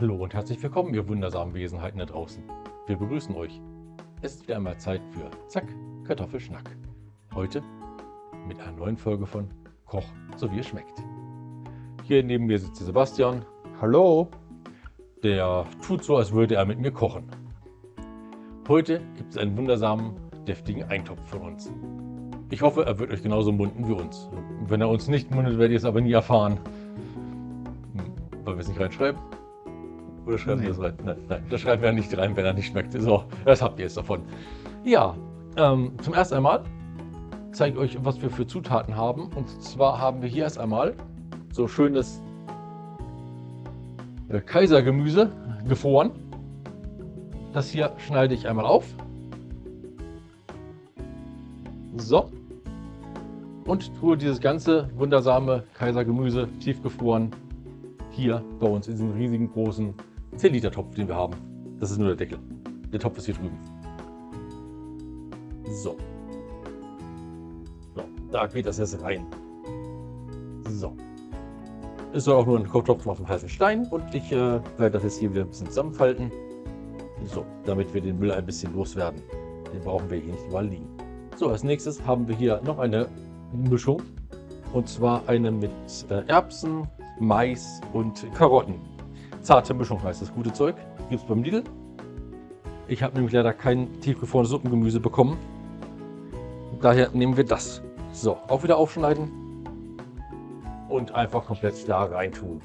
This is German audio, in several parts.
Hallo und herzlich willkommen, ihr wundersamen Wesenheiten da draußen. Wir begrüßen euch. Es ist wieder einmal Zeit für Zack, Kartoffelschnack. Heute mit einer neuen Folge von Koch, so wie es schmeckt. Hier neben mir sitzt Sebastian. Hallo. Der tut so, als würde er mit mir kochen. Heute gibt es einen wundersamen, deftigen Eintopf von uns. Ich hoffe, er wird euch genauso munden wie uns. Wenn er uns nicht mundet, werdet ihr es aber nie erfahren. Hm, Wollen wir es nicht reinschreiben? Oder schreiben wir Nee. das rein? Nein, nein, das schreiben wir nicht rein, wenn er nicht schmeckt. So, das habt ihr jetzt davon. Ja, ähm, zum ersten einmal zeige ich euch, was wir für Zutaten haben. Und zwar haben wir hier erst einmal so schönes äh, Kaisergemüse gefroren. Das hier schneide ich einmal auf. So. Und tue dieses ganze wundersame Kaisergemüse tiefgefroren hier bei uns in diesem riesigen großen 10 Liter Topf, den wir haben. Das ist nur der Deckel. Der Topf ist hier drüben. So. so. Da geht das jetzt rein. So. Es soll auch nur ein Kochtopf auf dem heißen Stein und ich äh, werde das jetzt hier wieder ein bisschen zusammenfalten. So, damit wir den Müll ein bisschen loswerden. Den brauchen wir hier nicht überall liegen. So, als nächstes haben wir hier noch eine Mischung. Und zwar eine mit äh, Erbsen, Mais und Karotten. Zarte Mischung heißt das gute Zeug. Gibt es beim Lidl. Ich habe nämlich leider kein tiefgefrorenes Suppengemüse bekommen. Daher nehmen wir das. So, auch wieder aufschneiden. Und einfach komplett da rein tun.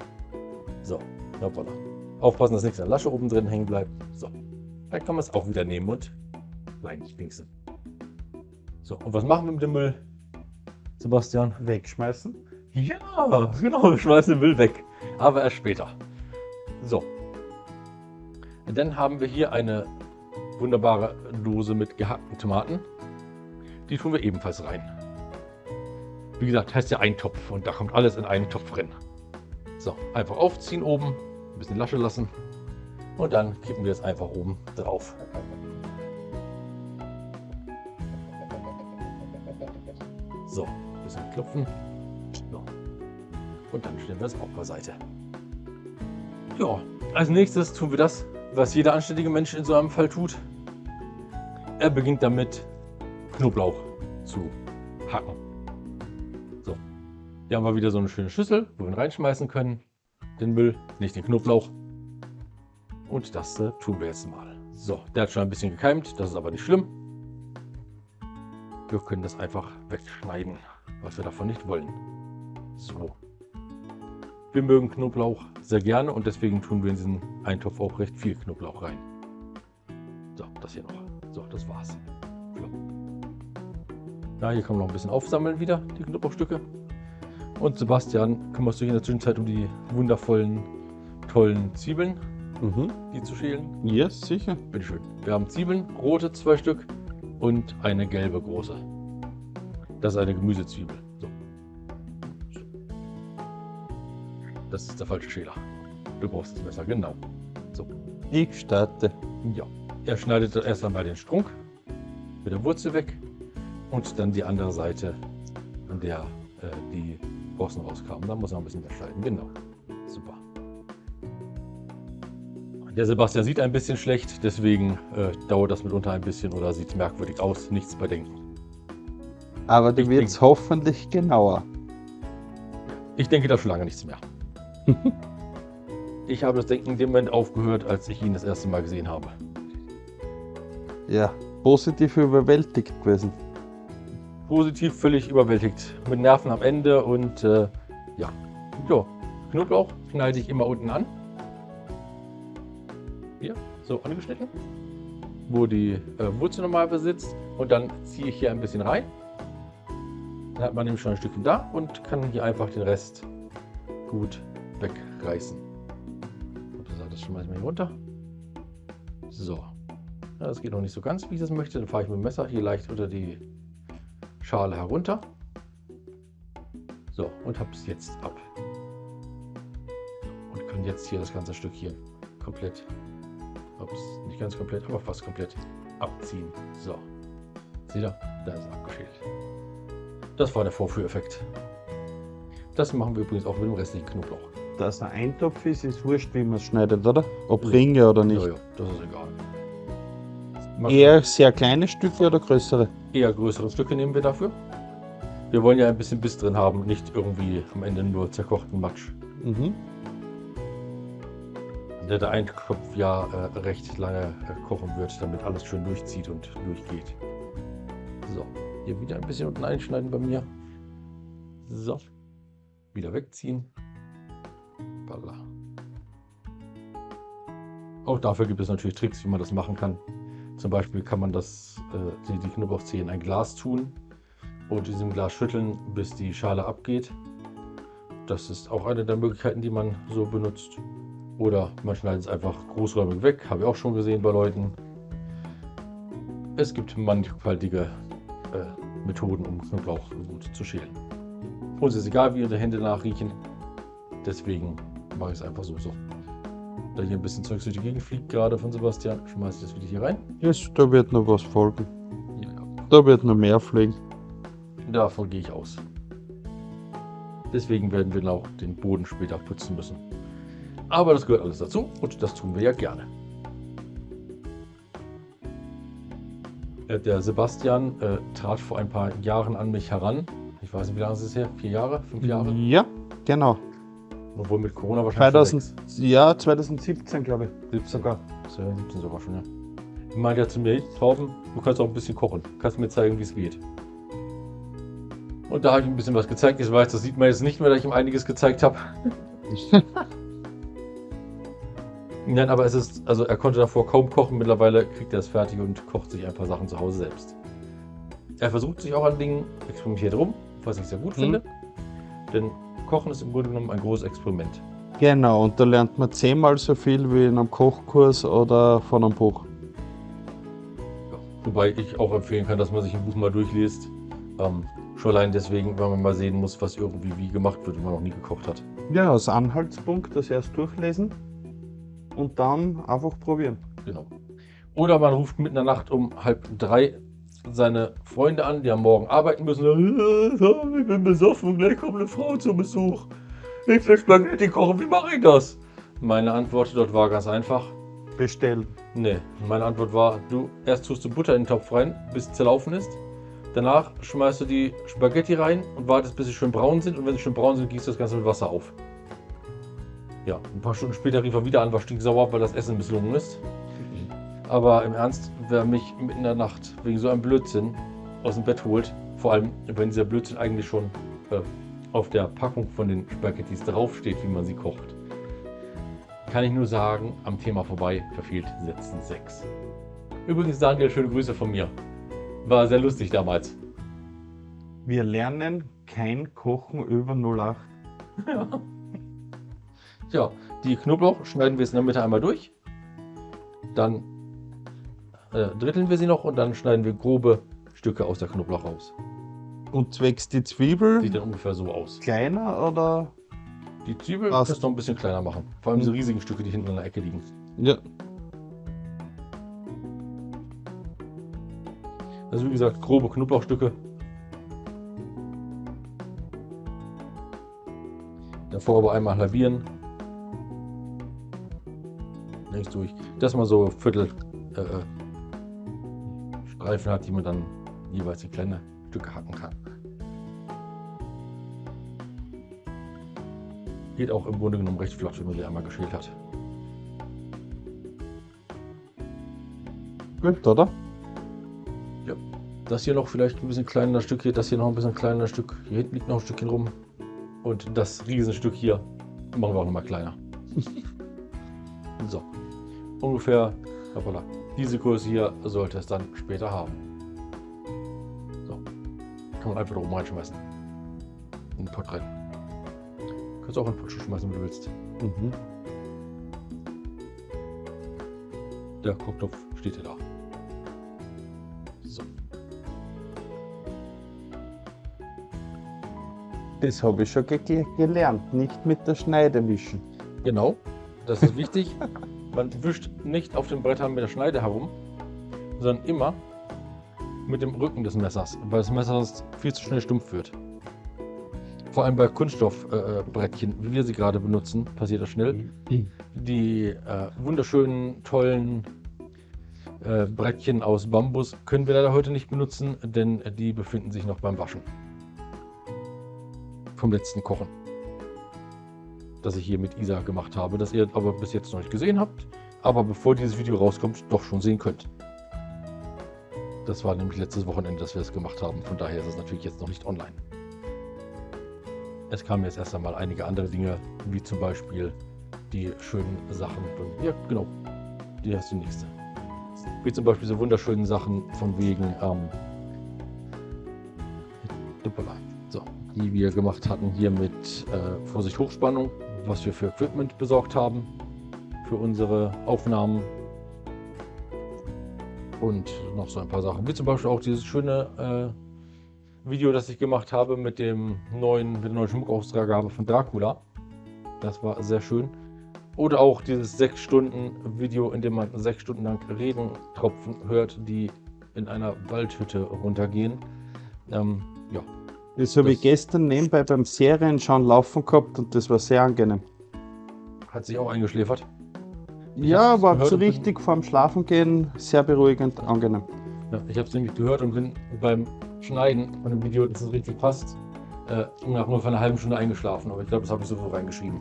So, hoppala. Aufpassen, dass nichts an der Lasche oben drin hängen bleibt. So, dann kann man es auch wieder nehmen und reinspinksen. So, und was machen wir mit dem Müll? Sebastian? Wegschmeißen. Ja, genau, wir schmeißen den Müll weg. Aber erst später. So. Dann haben wir hier eine wunderbare Dose mit gehackten Tomaten. Die tun wir ebenfalls rein. Wie gesagt, heißt ja Eintopf und da kommt alles in einen Topf rein. So, einfach aufziehen oben, ein bisschen Lasche lassen und dann kippen wir es einfach oben drauf. So, ein bisschen klopfen. So. Und dann stellen wir es auch beiseite. Ja, als nächstes tun wir das, was jeder anständige Mensch in so einem Fall tut. Er beginnt damit, Knoblauch zu hacken. So, hier haben wir wieder so eine schöne Schüssel, wo wir ihn reinschmeißen können. Den Müll, nicht den Knoblauch. Und das äh, tun wir jetzt mal. So, der hat schon ein bisschen gekeimt, das ist aber nicht schlimm. Wir können das einfach wegschneiden, was wir davon nicht wollen. So. Wir mögen Knoblauch sehr gerne und deswegen tun wir in diesen Eintopf auch recht viel Knoblauch rein. So, das hier noch. So, das war's. So. Ja, hier kann man noch ein bisschen aufsammeln wieder, die Knoblauchstücke. Und Sebastian, kümmerst du dich in der Zwischenzeit um die wundervollen, tollen Zwiebeln, Mhm. die zu schälen? Yes, sicher. Bitteschön. Wir haben Zwiebeln, rote zwei Stück und eine gelbe große. Das ist eine Gemüsezwiebel. Das ist der falsche Schäler. Du brauchst das Messer, genau. So. Ich starte. Ja. Er schneidet erst einmal den Strunk mit der Wurzel weg und dann die andere Seite, an der äh, die Borsten rauskamen. Da muss er ein bisschen wegschneiden. Genau. Super. Der Sebastian sieht ein bisschen schlecht, deswegen äh, dauert das mitunter ein bisschen oder sieht merkwürdig aus. Nichts bei denken. Aber du wirst hoffentlich genauer. Ich denke da schon lange nichts mehr. ich habe das Denken in dem Moment aufgehört, als ich ihn das erste Mal gesehen habe. Ja, positiv überwältigt gewesen. Positiv völlig überwältigt. Mit Nerven am Ende und äh, ja. Jo, Knoblauch schneide ich immer unten an. Hier, so angeschnitten. Wo die äh, Wurzel normal besitzt. Und dann ziehe ich hier ein bisschen rein. Dann hat man nämlich schon ein Stückchen da und kann hier einfach den Rest gut wegreißen. Und das, das schmeißen wir hier runter. So. Ja, das geht noch nicht so ganz, wie ich das möchte. Dann fahre ich mit dem Messer hier leicht unter die Schale herunter. So, und habe es jetzt ab. Und kann jetzt hier das ganze Stück hier komplett, ups, nicht ganz komplett, aber fast komplett abziehen. So, seht ihr, da ist es abgeschält. Das war der Vorführeffekt. Das machen wir übrigens auch mit dem restlichen Knoblauch. Dass ein Eintopf ist, ist wurscht, wie man es schneidet, oder? Ob Ringe oder nicht. Ja, ja, das ist egal. Mach- Eher sehr kleine Stücke oder größere? eher größere Stücke nehmen wir dafür. Wir wollen ja ein bisschen Biss drin haben, nicht irgendwie am Ende nur zerkochten Matsch. Mhm. Der der Eintopf ja äh, recht lange äh, kochen wird, damit alles schön durchzieht und durchgeht. So, hier wieder ein bisschen unten einschneiden bei mir. So, wieder wegziehen. Balla. Auch dafür gibt es natürlich Tricks, wie man das machen kann. Zum Beispiel kann man das, äh, die, die Knoblauchzehe in ein Glas tun und diesem Glas schütteln, bis die Schale abgeht. Das ist auch eine der Möglichkeiten, die man so benutzt. Oder man schneidet es einfach großräumig weg, habe ich auch schon gesehen bei Leuten. Es gibt mannigfaltige äh, Methoden, um Knoblauch gut zu schälen. Uns ist egal, wie ihre Hände nachriechen. Deswegen mache ich es einfach so. so. Da hier ein bisschen Zeug durch die Gegend fliegt, gerade von Sebastian, schmeiße ich das wieder hier rein. Yes, da wird noch was folgen. Ja, ja. Da wird noch mehr fliegen. Davon gehe ich aus. Deswegen werden wir auch den Boden später putzen müssen. Aber das gehört alles dazu und das tun wir ja gerne. Äh, Der Sebastian äh, trat vor ein paar Jahren an mich heran. Ich weiß nicht, wie lange ist es her? Vier Jahre? Fünf Jahre? Ja, genau. Obwohl mit Corona wahrscheinlich schon 2000, ja, 2017, glaube ich. 17 Sogar. Das wäre 17 sogar schon, ja. Ich meinte ja zu mir, "Hey, Torben, du kannst auch ein bisschen kochen. Kannst mir zeigen, wie es geht. Und da habe ich ihm ein bisschen was gezeigt. Ich weiß, das sieht man jetzt nicht mehr, dass ich ihm einiges gezeigt habe. Nein, aber es ist, also er konnte davor kaum kochen. Mittlerweile kriegt er es fertig und kocht sich ein paar Sachen zu Hause selbst. Er versucht sich auch an Dingen, experimentiert rum, was ich sehr gut Mhm. finde. Denn Kochen ist im Grunde genommen ein großes Experiment. Genau, und da lernt man zehnmal so viel wie in einem Kochkurs oder von einem Buch. Ja, wobei ich auch empfehlen kann, dass man sich ein Buch mal durchliest. Ähm, schon allein deswegen, weil man mal sehen muss, was irgendwie wie gemacht wird, wenn man noch nie gekocht hat. Ja, als Anhaltspunkt das erst durchlesen und dann einfach probieren. Genau. Oder man ruft mitten in der Nacht um halb drei seine Freunde an, die am Morgen arbeiten müssen. "Äh, Ich bin besoffen, gleich kommt eine Frau zu Besuch. Ich will Spaghetti kochen, wie mache ich das? Meine Antwort dort war ganz einfach. Bestellen. Nee, meine Antwort war, du erst tust du Butter in den Topf rein, bis es zerlaufen ist. Danach schmeißt du die Spaghetti rein und wartest, bis sie schön braun sind. Und wenn sie schön braun sind, gießt du das Ganze mit Wasser auf. Ja, ein paar Stunden später rief er wieder an, war stinksauer, weil das Essen misslungen ist. Aber im Ernst, wer mich mitten in der Nacht wegen so einem Blödsinn aus dem Bett holt, vor allem wenn dieser Blödsinn eigentlich schon äh, auf der Packung von den Spaghettis draufsteht, wie man sie kocht, kann ich nur sagen, am Thema vorbei verfehlt Sätzen 6. Übrigens, Daniel, schöne Grüße von mir. War sehr lustig damals. Wir lernen kein Kochen über 08. Ja, die Knoblauch schneiden wir jetzt in der Mitte einmal durch. Dann äh, dritteln wir sie noch und dann schneiden wir grobe Stücke aus der Knoblauch raus. Und zwecks die Zwiebel Sieht dann ungefähr so aus. kleiner oder? Die Zwiebel Was? kannst du noch ein bisschen kleiner machen. Vor allem diese riesigen Stücke, die hinten in der Ecke liegen. Ja. Also wie gesagt, grobe Knoblauchstücke. Davor aber einmal halbieren. Links durch. Dass man so Viertel äh, Streifen hat, die man dann jeweils in kleine Stücke hacken kann. Geht auch im Grunde genommen recht flott, wenn man die einmal geschält hat. Gut, oder? Das hier noch vielleicht ein bisschen kleiner Stück hier, das hier noch ein bisschen kleiner Stück. Hier hinten liegt noch ein Stückchen rum. Und das Riesenstück hier machen wir auch noch mal kleiner. so. Ungefähr, hoppala, diese Größe hier sollte es dann später haben. So. Kann man einfach da oben reinschmeißen. In den Pott rein. Kannst auch in den Pott schmeißen, wenn du willst. Mhm. Der Kochtopf steht ja da. So. Das habe ich schon ge gelernt. Nicht mit der Schneide wischen. Genau, das ist wichtig. Man wischt nicht auf den Brettern mit der Schneide herum, sondern immer mit dem Rücken des Messers, weil das Messer viel zu schnell stumpf wird. vor allem bei Kunststoffbrettchen, äh, wie wir sie gerade benutzen, passiert das schnell. Die äh, wunderschönen, tollen äh, Brettchen aus Bambus können wir leider heute nicht benutzen, denn die befinden sich noch beim Waschen. Vom letzten Kochen. Das ich hier mit Isa gemacht habe, das ihr aber bis jetzt noch nicht gesehen habt, aber bevor dieses Video rauskommt, doch schon sehen könnt. Das war nämlich letztes Wochenende, dass wir es gemacht haben. Von daher ist es natürlich jetzt noch nicht online. Es kamen jetzt erst einmal einige andere Dinge, wie zum Beispiel die schönen Sachen. Ja, genau. Die hast du nächste. Wie zum Beispiel so wunderschönen Sachen von wegen ähm, so, die wir gemacht hatten hier mit äh, Vorsicht Hochspannung, was wir für Equipment besorgt haben für unsere Aufnahmen und noch so ein paar Sachen, wie zum Beispiel auch dieses schöne äh, Video, das ich gemacht habe mit dem neuen, mit der neuen Schmuckaustragabe von Dracula. Das war sehr schön. Oder auch dieses 6 Stunden Video, in dem man 6 Stunden lang Regentropfen hört, die in einer Waldhütte runtergehen. Ähm, ja. Das habe ich gestern nebenbei beim Serienschauen laufen gehabt und das war sehr angenehm. Hat sich auch eingeschläfert? Ich ja, war so richtig vorm Schlafengehen sehr beruhigend, angenehm. Ja, ich habe es nämlich gehört und bin beim Schneiden von dem Video, dass es richtig passt, äh, nach nur für eine halben Stunde eingeschlafen. Aber ich glaube, das habe ich so reingeschrieben.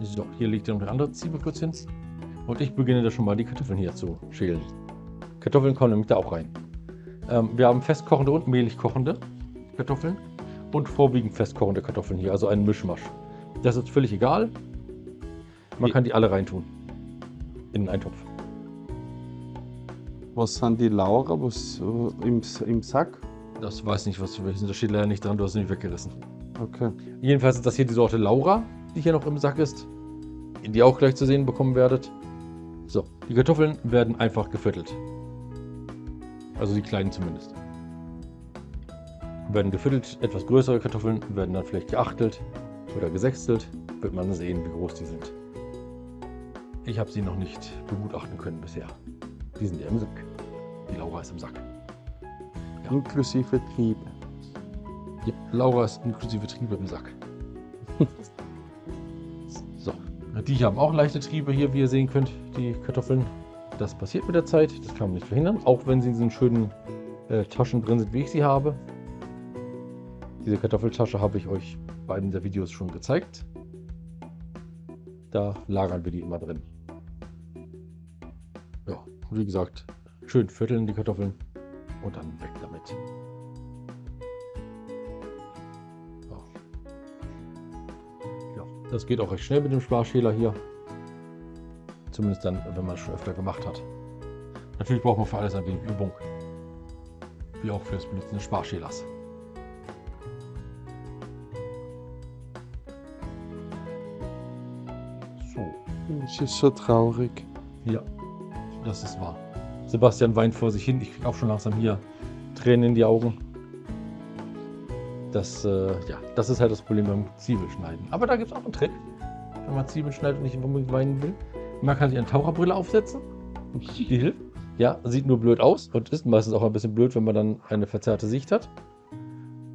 So, hier liegt ja noch eine andere Zwiebel kurz hin. Und ich beginne da schon mal die Kartoffeln hier zu schälen. Kartoffeln kommen nämlich da auch rein. Ähm, wir haben festkochende und mehlig kochende Kartoffeln und vorwiegend festkochende Kartoffeln hier, also einen Mischmasch. Das ist völlig egal. Man kann die alle reintun. In einen Topf. Was sind die Laura was, äh, im, im Sack? Das weiß nicht, was für welches. Da steht leider nicht dran, du hast es nicht weggerissen. Okay. Jedenfalls ist das hier die Sorte Laura, die hier noch im Sack ist. Die ihr auch gleich zu sehen bekommen werdet. So, die Kartoffeln werden einfach geviertelt. Also die kleinen zumindest. Werden geviertelt, etwas größere Kartoffeln werden dann vielleicht geachtelt oder gesechstelt. Wird man sehen, wie groß die sind. Ich habe sie noch nicht begutachten können bisher. Die sind ja im Sack. Die Laura ist im Sack. Ja. Inklusive Triebe. Ja, Laura ist inklusive Triebe im Sack. so, die haben auch leichte Triebe hier, wie ihr sehen könnt, die Kartoffeln. Das passiert mit der Zeit, das kann man nicht verhindern, auch wenn sie in diesen schönen äh, Taschen drin sind, wie ich sie habe. Diese Kartoffeltasche habe ich euch bei einem der Videos schon gezeigt. Da lagern wir die immer drin. Ja, wie gesagt, schön vierteln die Kartoffeln und dann weg damit. Ja, das geht auch recht schnell mit dem Sparschäler hier. Zumindest dann, wenn man es schon öfter gemacht hat. Natürlich braucht man für alles ein wenig Übung. Wie auch für das Benutzen des Sparschälers. So. Es ist so traurig. Ja. Das ist wahr. Sebastian weint vor sich hin. Ich kriege auch schon langsam hier Tränen in die Augen. Das, äh, ja, das ist halt das Problem beim Zwiebelschneiden. Aber da gibt es auch einen Trick, wenn man Zwiebeln schneidet und nicht unbedingt weinen will. Man kann sich eine Taucherbrille aufsetzen. Die hilft. Ja, sieht nur blöd aus und ist meistens auch ein bisschen blöd, wenn man dann eine verzerrte Sicht hat.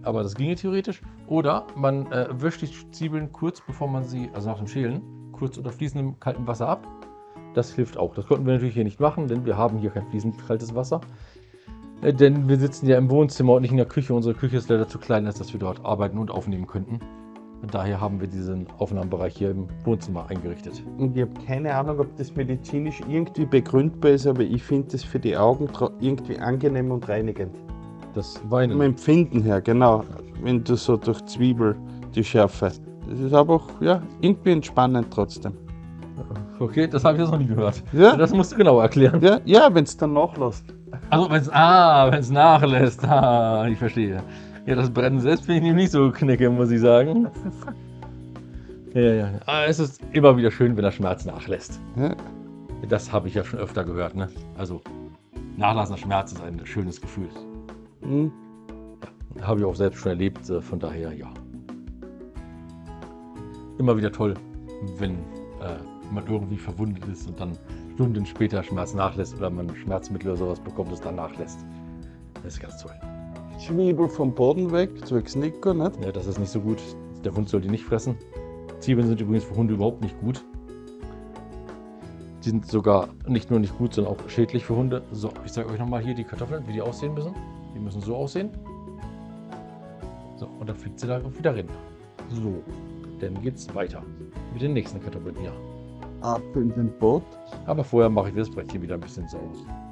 Aber das ginge theoretisch. Oder man äh, wäscht die Zwiebeln kurz bevor man sie, also nach dem Schälen, kurz unter fließendem kaltem Wasser ab das hilft auch. Das konnten wir natürlich hier nicht machen, denn wir haben hier kein fließend kaltes Wasser. Äh, denn wir sitzen ja im Wohnzimmer und nicht in der Küche. Unsere Küche ist leider zu klein, als dass wir dort arbeiten und aufnehmen könnten. Und daher haben wir diesen Aufnahmebereich hier im Wohnzimmer eingerichtet. Und ich habe keine Ahnung, ob das medizinisch irgendwie begründbar ist, aber ich finde das für die Augen irgendwie angenehm und reinigend. Das Weinen. Vom Empfinden her, genau. Wenn du so durch Zwiebel die Schärfe. Das ist aber auch ja, irgendwie entspannend trotzdem. Okay, das habe ich jetzt noch nie gehört. Ja? Das musst du genau erklären. Ja, ja wenn es dann nachlässt. Also wenn es ah, wenn es nachlässt. Ah, ich verstehe. Ja, das Brennen selbst finde ich nicht so knicke, muss ich sagen. Ja, ja. Aber es ist immer wieder schön, wenn der Schmerz nachlässt. Ja. Das habe ich ja schon öfter gehört. Ne? Also nachlassender Schmerz ist ein schönes Gefühl. Hm. Ja, habe ich auch selbst schon erlebt. äh, Von daher ja. Immer wieder toll, wenn äh, man irgendwie verwundet ist und dann Stunden später Schmerz nachlässt oder man Schmerzmittel oder sowas bekommt, das dann nachlässt. Das ist ganz toll. Zwiebel vom Boden weg, zwecks Nico, nicht? Ja, das ist nicht so gut. Der Hund soll die nicht fressen. Zwiebeln sind übrigens für Hunde überhaupt nicht gut. Die sind sogar nicht nur nicht gut, sondern auch schädlich für Hunde. So, ich zeige euch nochmal hier die Kartoffeln, wie die aussehen müssen. Die müssen so aussehen. So, und dann fliegt sie da wieder rein. So, dann geht's weiter mit den nächsten Kartoffeln hier. Ab in den Boot. Aber vorher mache ich das Brett hier wieder ein bisschen sauber.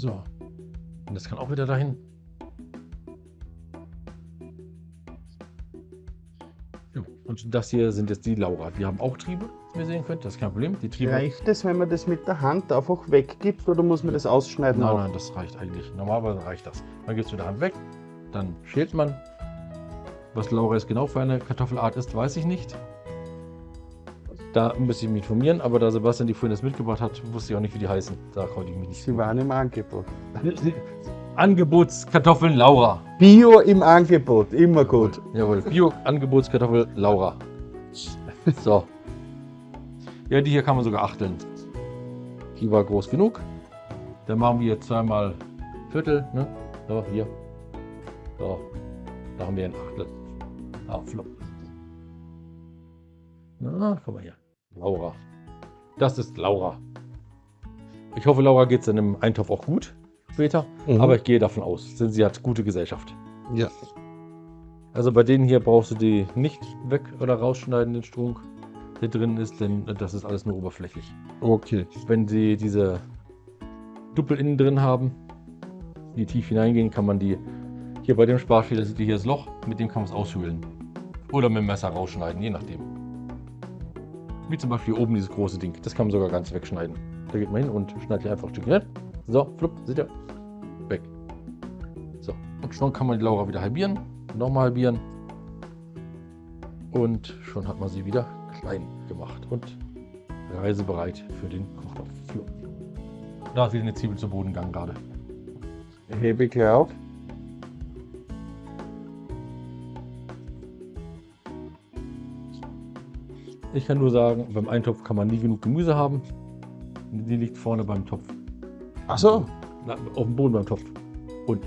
So. Und das kann auch wieder dahin. Jo, Und das hier sind jetzt die Laura. Die haben auch Triebe, wie ihr sehen könnt. Das ist kein Problem. Die Triebe. Reicht es, wenn man das mit der Hand einfach weggibt oder muss man das ausschneiden? Nein, auch? nein, das reicht eigentlich. Normalerweise reicht das. Man geht es mit der Hand weg, dann schält man. Was Laura jetzt genau für eine Kartoffelart ist, weiß ich nicht. Da müsste ich mich informieren, aber da Sebastian die vorhin das mitgebracht hat, wusste ich auch nicht, wie die heißen. Da konnte ich mich nicht. Sie waren im Angebot. Angebotskartoffeln Laura. Bio im Angebot, immer gut. Jawohl, Bio-Angebotskartoffel Laura. So. Ja, die hier kann man sogar achteln. Die war groß genug. Dann machen wir hier zweimal Viertel. Ne? So, hier. So. Da haben wir ein Achtel. Ah, flop. Na, guck mal hier. Laura. Das ist Laura. Ich hoffe, Laura geht es dann im Eintopf auch gut später. Mhm. Aber ich gehe davon aus, denn sie hat gute Gesellschaft. Ja. Also bei denen hier brauchst du die nicht weg oder rausschneiden, den Strunk, der drin ist, denn das ist alles nur oberflächlich. Okay. Wenn sie diese Duppel innen drin haben, die tief hineingehen, kann man die hier bei dem Sparschäler seht ihr hier das Loch, mit dem kann man es aushöhlen. Oder mit dem Messer rausschneiden, je nachdem. Wie zum Beispiel oben dieses große Ding, das kann man sogar ganz wegschneiden. Da geht man hin und schneidet hier einfach ein hin. So, flupp, seht ihr? Weg. So, und schon kann man die Laura wieder halbieren. Nochmal halbieren. Und schon hat man sie wieder klein gemacht und reisebereit für den Kochtopf. Da ist wieder eine Zwiebel zu Boden gegangen gerade. Gleich auf. Ich kann nur sagen, beim Eintopf kann man nie genug Gemüse haben. Die liegt vorne beim Topf. Achso, Na, auf dem Boden beim Topf. Und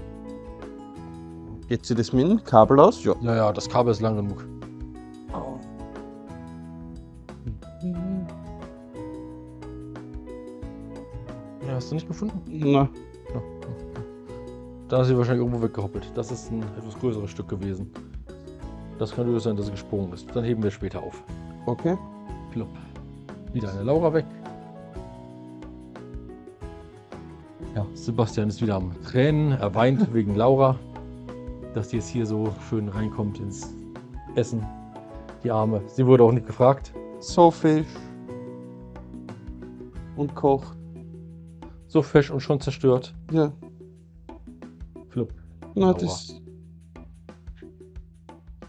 geht sie das mit dem Kabel aus? Ja. ja, ja, das Kabel ist lang genug. Ja, hast du nicht gefunden? Na, Ja. Da ist sie wahrscheinlich irgendwo weggehoppelt. Das ist ein etwas größeres Stück gewesen. Das kann durchaus sein, dass sie gesprungen ist. Dann heben wir später auf. Okay. Plopp. Wieder eine Laura weg. Ja, Sebastian ist wieder am Tränen. Er weint wegen Laura, dass die jetzt hier so schön reinkommt ins Essen. Die Arme. Sie wurde auch nicht gefragt. So Fisch. Und kocht. So fesch und schon zerstört. Ja. Flupp. Na, Aua. das.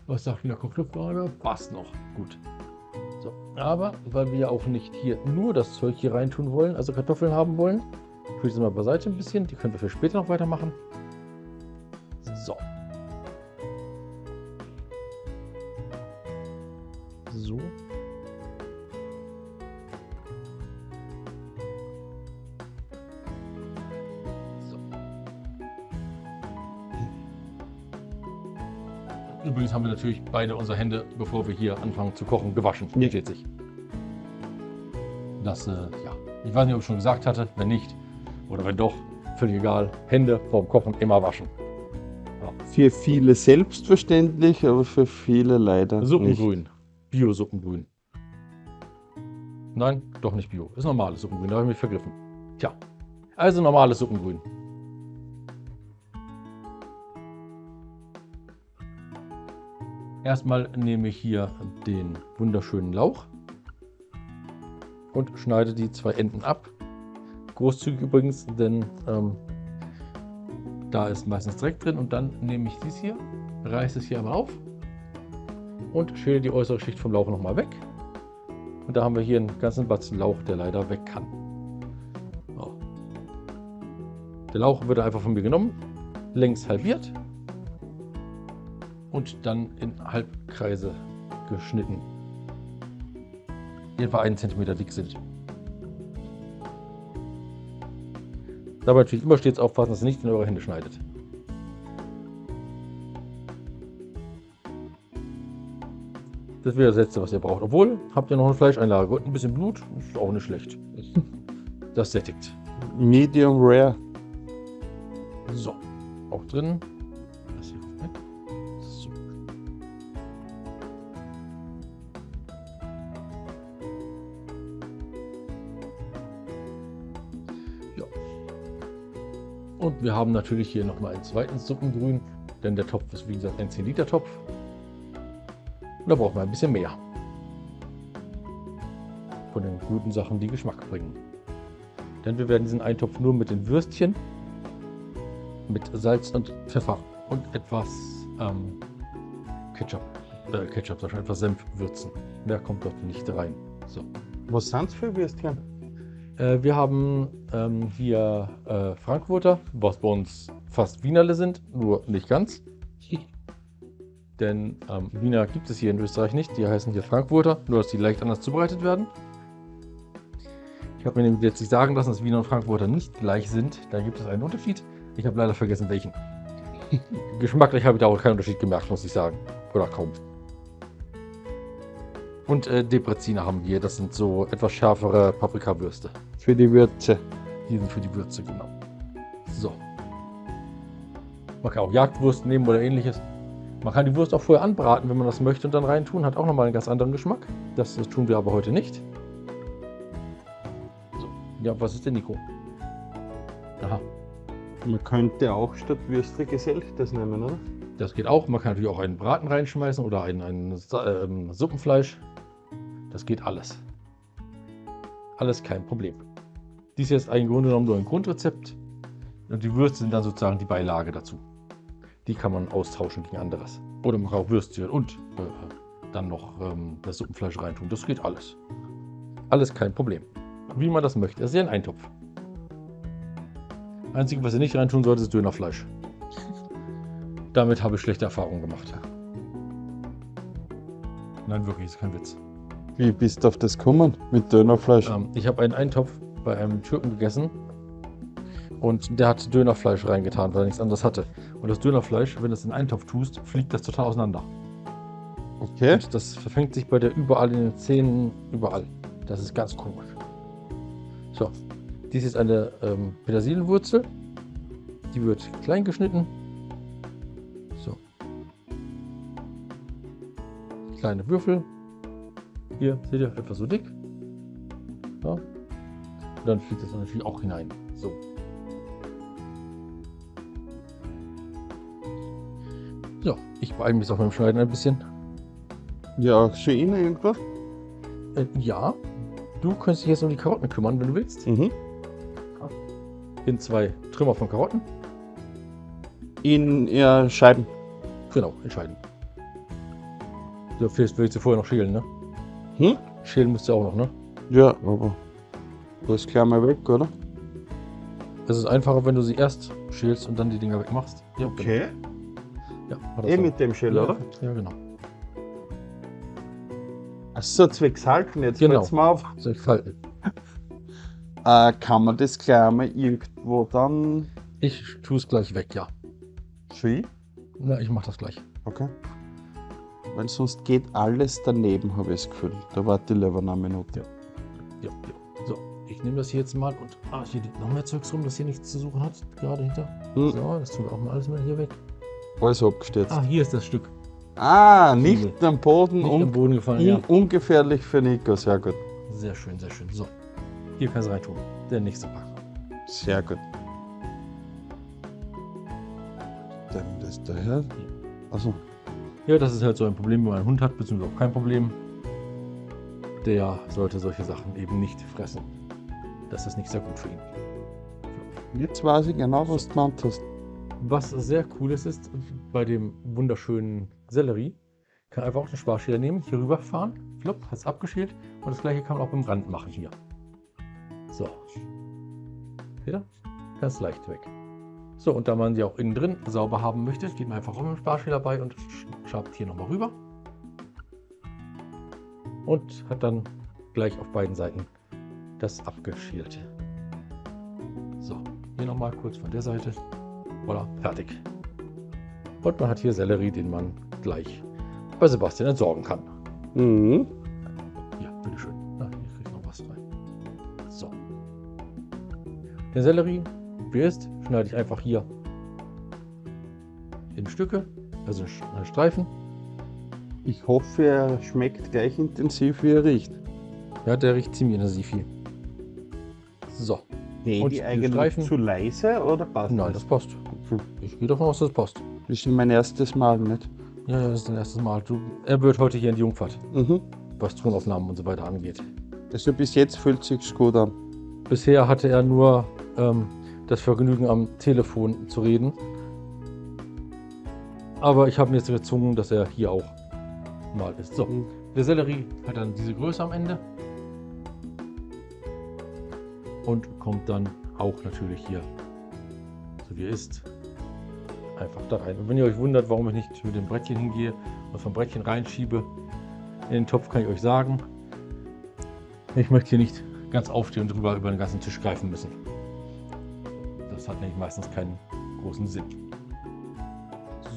Was sagt wieder Kochluftwaage? Passt noch. Gut. Aber weil wir auch nicht hier nur das Zeug hier reintun wollen, also Kartoffeln haben wollen, tue ich das mal beiseite ein bisschen. Die können wir für später noch weitermachen. Natürlich beide unsere Hände, bevor wir hier anfangen zu kochen, gewaschen. Ja. Steht sich. Das, äh, ja. Ich weiß nicht, ob ich schon gesagt hatte. Wenn nicht, oder wenn doch, völlig egal. Hände vorm Kochen immer waschen. Für viele selbstverständlich, aber für viele leider. Suppengrün. Bio-Suppengrün. Nein, doch nicht Bio. Ist normales Suppengrün, da habe ich mich vergriffen. Tja, also normales Suppengrün. Erstmal nehme ich hier den wunderschönen Lauch und schneide die zwei Enden ab. Großzügig übrigens, denn ähm, da ist meistens Dreck drin. Und dann nehme ich dies hier, reiße es hier einmal auf und schäle die äußere Schicht vom Lauch nochmal weg. Und da haben wir hier einen ganzen Batzen Lauch, der leider weg kann. Der Lauch wird einfach von mir genommen, längs halbiert und dann in Halbkreise geschnitten, die etwa einen Zentimeter dick sind. Dabei natürlich immer stets aufpassen, dass ihr nicht in eure Hände schneidet. Das wäre das letzte, was ihr braucht. Obwohl, habt ihr noch eine Fleischeinlage und ein bisschen Blut, ist auch nicht schlecht. Das sättigt. Medium Rare. So, auch drin. Wir haben natürlich hier nochmal einen zweiten Suppengrün, denn der Topf ist wie gesagt ein 10 Liter Topf. Und da braucht man ein bisschen mehr. Von den guten Sachen, die Geschmack bringen. Denn wir werden diesen Eintopf nur mit den Würstchen, mit Salz und Pfeffer und etwas ähm, Ketchup, äh, Ketchup, schon, etwas Senf würzen. Mehr kommt dort nicht rein. So. Was sind's für Würstchen? Äh, wir haben ähm, hier äh, Frankfurter, was bei uns fast Wienerle sind, nur nicht ganz. Denn ähm, Wiener gibt es hier in Österreich nicht. Die heißen hier Frankfurter, nur dass die leicht anders zubereitet werden. Ich habe mir nämlich letztlich sagen lassen, dass Wiener und Frankfurter nicht gleich sind. Da gibt es einen Unterschied. Ich habe leider vergessen, welchen. Geschmacklich habe ich da auch keinen Unterschied gemerkt, muss ich sagen. Oder kaum. Und äh, Depreziner haben wir. Das sind so etwas schärfere Paprikawürste. Für die Würze. Die sind für die Würze, genau. So. Man kann auch Jagdwurst nehmen oder ähnliches. Man kann die Wurst auch vorher anbraten, wenn man das möchte und dann reintun. Hat auch nochmal einen ganz anderen Geschmack. Das, das tun wir aber heute nicht. So. Ja, was ist denn Nico? Aha, Man könnte auch statt Würste Geselchtes nehmen, oder? das geht auch. Man kann natürlich auch einen Braten reinschmeißen oder ein, ein ähm, Suppenfleisch. Das geht alles. Alles kein Problem. Dies ist im Grunde genommen nur ein Grundrezept. Und die Würste sind dann sozusagen die Beilage dazu. Die kann man austauschen gegen anderes. Oder man kann auch Würstchen und äh, dann noch ähm, das Suppenfleisch reintun. Das geht alles. Alles kein Problem. Wie man das möchte. Es ist ja ein Eintopf. Einzige, was ihr nicht reintun sollt, ist Dönerfleisch. Damit habe ich schlechte Erfahrungen gemacht. Nein, wirklich, ist kein Witz. Wie bist du auf das gekommen? Mit Dönerfleisch? Ähm, ich habe einen Eintopf bei einem Türken gegessen und der hat Dönerfleisch reingetan, weil er nichts anderes hatte. Und das Dönerfleisch, wenn du es in einen Eintopf tust, fliegt das total auseinander. Okay. Und das verfängt sich bei der überall in den Zähnen, überall. Das ist ganz komisch. So, dies ist eine ähm, Petersilienwurzel. Die wird klein geschnitten. So. Kleine Würfel. Hier, seht ihr, etwa so dick. Ja. Und dann fliegt das natürlich auch hinein. So. So, ich beeile mich auch beim Schneiden ein bisschen. Ja, Ihnen irgendwas? Äh, ja, du könntest dich jetzt um die Karotten kümmern, wenn du willst. Mhm. In zwei Trümmer von Karotten. In ja, Scheiben. Genau, entscheiden. So, vielleicht willst du vorher noch schälen, ne? Hm? Schälen musst du auch noch, ne? Ja, aber das klar mal weg, oder? Es ist einfacher, wenn du sie erst schälst und dann die Dinger wegmachst. Ja, Okay. Genau. Ja, Eh mit dem Schäler, ja, oder? Ja, genau. Achso, zwecks halten, jetzt Genau. fällt's mir auf. Ich falten? Äh, kann man das gleich mal irgendwo dann Ich tue es gleich weg, ja. schwie? Na, ich mach das gleich. Okay. Weil sonst geht alles daneben, habe ich das Gefühl. Da warte ich lieber eine Minute. Ja, ja. So, ich nehme das hier jetzt mal und ah, hier liegt noch mehr Zeugs rum, das hier nichts zu suchen hat, gerade hinter. Hm. So, das tun wir auch mal alles mal hier weg. Alles abgestürzt. Ah, hier ist das Stück. Ah, nicht am Boden Nicht am Boden gefallen, ja. ungefährlich für Nico. Sehr gut. Sehr schön, sehr schön. So, hier kannst du reintun. Der nächste Pack. Sehr gut. Dann das daher. Ja, das ist halt so ein Problem, wenn man einen Hund hat, beziehungsweise auch kein Problem. Der sollte solche Sachen eben nicht fressen. Das ist nicht sehr gut für ihn. jetzt weiß ich genau, was du gemeint hast. Was sehr cool ist, ist bei dem wunderschönen Sellerie, kann einfach auch den Sparschäler nehmen, hier rüberfahren, flop, hat es abgeschält und das gleiche kann man auch beim Rand machen hier. So. Ihr? Ganz leicht weg. So, und da man sie auch innen drin sauber haben möchte, geht man einfach auch mit dem Sparschäler bei und sch- schabt hier nochmal rüber. Und hat dann gleich auf beiden Seiten das abgeschälte. So. hier nochmal kurz von der Seite. Voilà, fertig. Und man hat hier Sellerie, den man gleich bei Sebastian entsorgen kann. Mhm. Ja, bitteschön. Na, hier kriegt noch was rein. So. Den Sellerie, wie ist, schneide ich einfach hier in Stücke, also in äh, Streifen. Ich hoffe, er schmeckt gleich intensiv, wie er riecht. Ja, der riecht ziemlich intensiv viel. So. Nee, Und die eigentlich Streifen? zu leise oder passt Nein, das passt. Hm. Ich gehe davon aus, das passt. Das ist mein erstes Mal, nicht? Ja, ja, das ist dein erstes Mal. Du, er wird heute hier in die Jungfahrt, Mhm. was Tonaufnahmen und so weiter angeht. Also bis jetzt fühlt sich's gut an. Bisher hatte er nur ähm, das Vergnügen, am Telefon zu reden. Aber ich habe mir jetzt gezwungen, dass er hier auch mal ist. So, Mhm. der Sellerie hat dann diese Größe am Ende. Und kommt dann auch natürlich hier, so wie er ist, einfach da rein. Und wenn ihr euch wundert, warum ich nicht mit dem Brettchen hingehe und vom Brettchen reinschiebe in den Topf, kann ich euch sagen, ich möchte hier nicht ganz aufstehen und drüber über den ganzen Tisch greifen müssen. Das hat nämlich meistens keinen großen Sinn.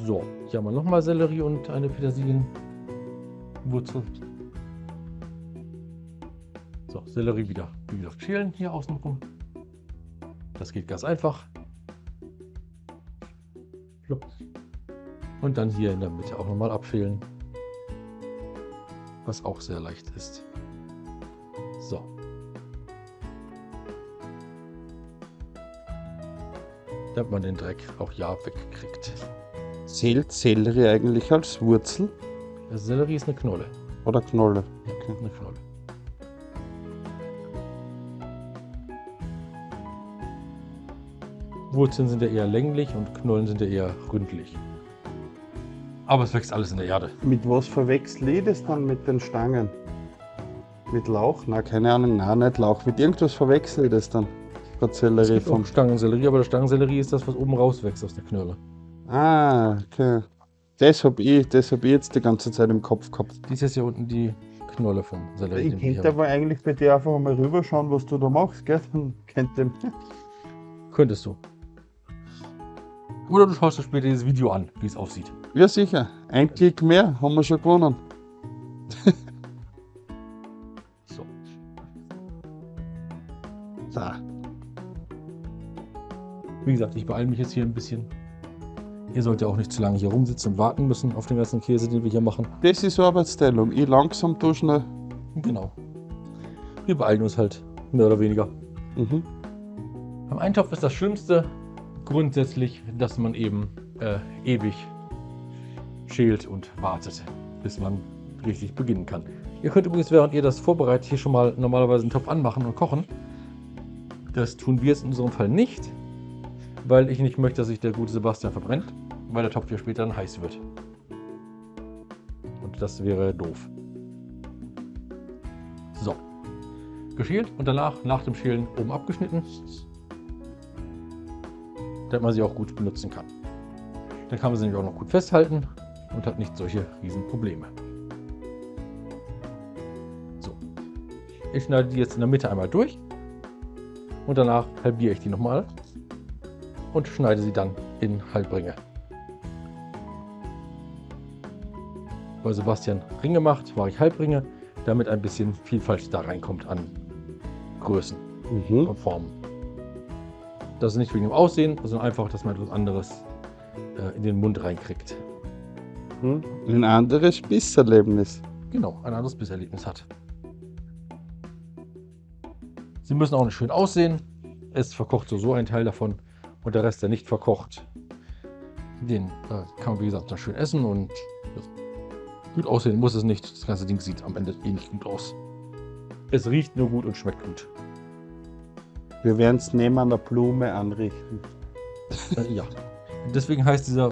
So, hier haben wir nochmal Sellerie und eine Petersilienwurzel. So, Sellerie wieder, wie gesagt, schälen hier außenrum. Das geht ganz einfach. Und dann hier in der Mitte auch nochmal abschälen. Was auch sehr leicht ist. Damit man den Dreck auch ja wegkriegt. Zählt Sellerie eigentlich als Wurzel Der Sellerie ist eine Knolle. oder Knolle? Ja, eine Knolle. Wurzeln sind ja eher länglich und Knollen sind ja eher ründlich. Aber es wächst alles in der Erde. Mit was verwechsel ich das dann mit den Stangen? Mit Lauch? Na, keine Ahnung, nein, nicht Lauch. Mit irgendwas verwechsel ich das dann. Gibt vom. auch Stangensellerie, aber der Stangensellerie ist das, was oben rauswächst aus der Knolle. Ah, okay. Das hab ich, das hab ich jetzt die ganze Zeit im Kopf gehabt. Dies ist hier unten die Knolle vom Sellerie. Ich könnte aber eigentlich bei dir einfach mal rüberschauen, was du da machst, gell? Dann könnte. Könntest du. Oder du schaust dir später dieses Video an, wie es aussieht. Ja, sicher. Ein Klick mehr, haben wir schon gewonnen. Wie gesagt, ich beeile mich jetzt hier ein bisschen. Ihr sollt ja auch nicht zu lange hier rumsitzen und warten müssen auf den ganzen Käse, den wir hier machen. Das ist Arbeitsteilung. Ich langsam, du schnell. Genau. Wir beeilen uns halt, mehr oder weniger. Mhm. Beim Eintopf ist das Schlimmste grundsätzlich, dass man eben äh, ewig schält und wartet, bis man richtig beginnen kann. Ihr könnt übrigens, während ihr das vorbereitet, hier schon mal normalerweise einen Topf anmachen und kochen. Das tun wir jetzt in unserem Fall nicht, weil ich nicht möchte, dass sich der gute Sebastian verbrennt, weil der Topf ja später dann heiß wird. Und das wäre doof. So. Geschält und danach, nach dem Schälen, oben abgeschnitten, damit man sie auch gut benutzen kann. Dann kann man sie nämlich auch noch gut festhalten und hat nicht solche riesen Probleme. So. Ich schneide die jetzt in der Mitte einmal durch und danach halbiere ich die nochmal und schneide sie dann in Halbringe. Bei Sebastian Ringe macht, mache ich Halbringe, damit ein bisschen Vielfalt da reinkommt an Größen Mhm. und Formen. Das ist nicht wegen dem Aussehen, sondern einfach, dass man etwas anderes äh, in den Mund reinkriegt. Mhm. Ein anderes Bisserlebnis. Genau, ein anderes Bisserlebnis hat. Sie müssen auch nicht schön aussehen. Es verkocht so, so ein Teil davon und der Rest, der nicht verkocht, den äh, kann man wie gesagt dann schön essen und ja, gut aussehen muss es nicht. Das ganze Ding sieht am Ende eh nicht gut aus. Es riecht nur gut und schmeckt gut. Wir werden es neben einer Blume anrichten. Äh, ja. Deswegen heißt dieser